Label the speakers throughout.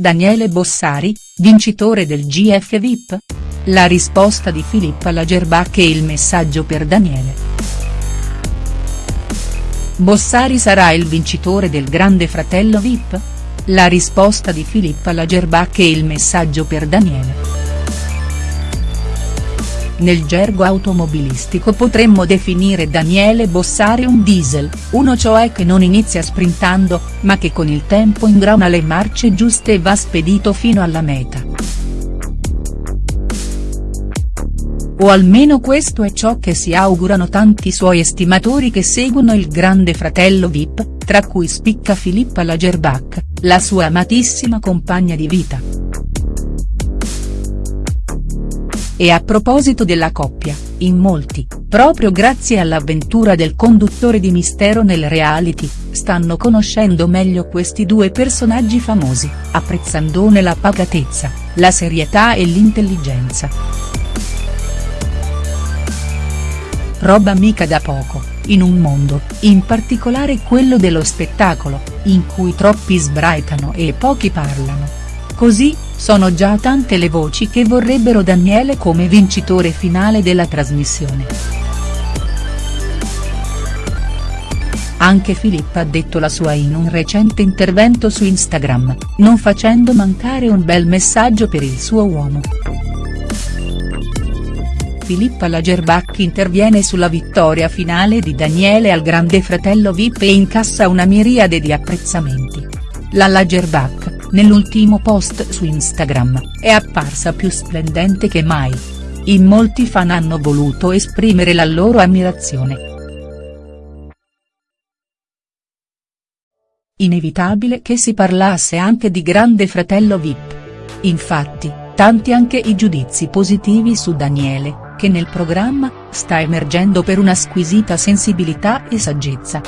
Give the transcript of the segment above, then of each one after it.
Speaker 1: Daniele Bossari, vincitore del GF VIP? La risposta di Filippa Lagerbach e il messaggio per Daniele. Bossari sarà il vincitore del Grande Fratello VIP? La risposta di Filippa Lagerbach e il messaggio per Daniele. Nel gergo automobilistico potremmo definire Daniele Bossari un diesel, uno cioè che non inizia sprintando, ma che con il tempo ingrana le marce giuste e va spedito fino alla meta. O almeno questo è ciò che si augurano tanti suoi estimatori che seguono il grande fratello Vip, tra cui spicca Filippa Lagerbach, la sua amatissima compagna di vita. E a proposito della coppia, in molti, proprio grazie all'avventura del conduttore di Mistero nel reality, stanno conoscendo meglio questi due personaggi famosi, apprezzandone la pacatezza, la serietà e l'intelligenza. Roba mica da poco, in un mondo, in particolare quello dello spettacolo, in cui troppi sbraitano e pochi parlano. Così, sono già tante le voci che vorrebbero Daniele come vincitore finale della trasmissione. Anche Filippa ha detto la sua in un recente intervento su Instagram, non facendo mancare un bel messaggio per il suo uomo. Filippa Lagerbach interviene sulla vittoria finale di Daniele al Grande Fratello Vip e incassa una miriade di apprezzamenti. La Lagerbach, nell'ultimo post su Instagram, è apparsa più splendente che mai. In molti fan hanno voluto esprimere la loro ammirazione. Inevitabile che si parlasse anche di Grande Fratello Vip. Infatti, tanti anche i giudizi positivi su Daniele, che nel programma, sta emergendo per una squisita sensibilità e saggezza.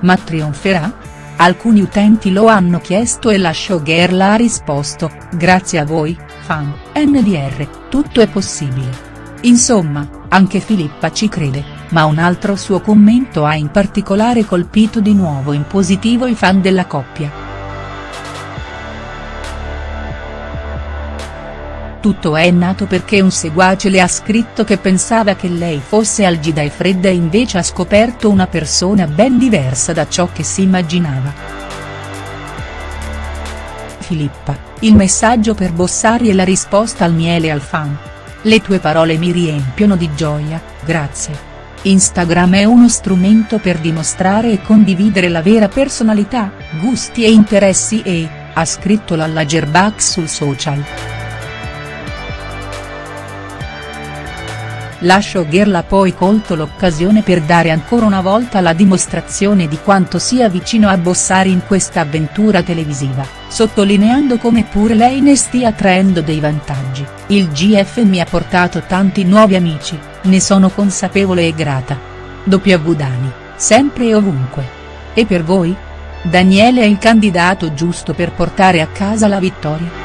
Speaker 1: Ma trionferà?. Alcuni utenti lo hanno chiesto e la showgirl ha risposto, grazie a voi, fan, NDR, tutto è possibile. Insomma, anche Filippa ci crede, ma un altro suo commento ha in particolare colpito di nuovo in positivo i fan della coppia. Tutto è nato perché un seguace le ha scritto che pensava che lei fosse algida e fredda e invece ha scoperto una persona ben diversa da ciò che si immaginava. Filippa, il messaggio per Bossari e la risposta al miele al fan. Le tue parole mi riempiono di gioia, grazie. Instagram è uno strumento per dimostrare e condividere la vera personalità, gusti e interessi e, ha scritto la Lagerbach sul social. La showgirl ha poi colto l'occasione per dare ancora una volta la dimostrazione di quanto sia vicino a Bossari in questa avventura televisiva, sottolineando come pure lei ne stia traendo dei vantaggi, il GF mi ha portato tanti nuovi amici, ne sono consapevole e grata. W Dani, sempre e ovunque. E per voi? Daniele è il candidato giusto per portare a casa la vittoria?.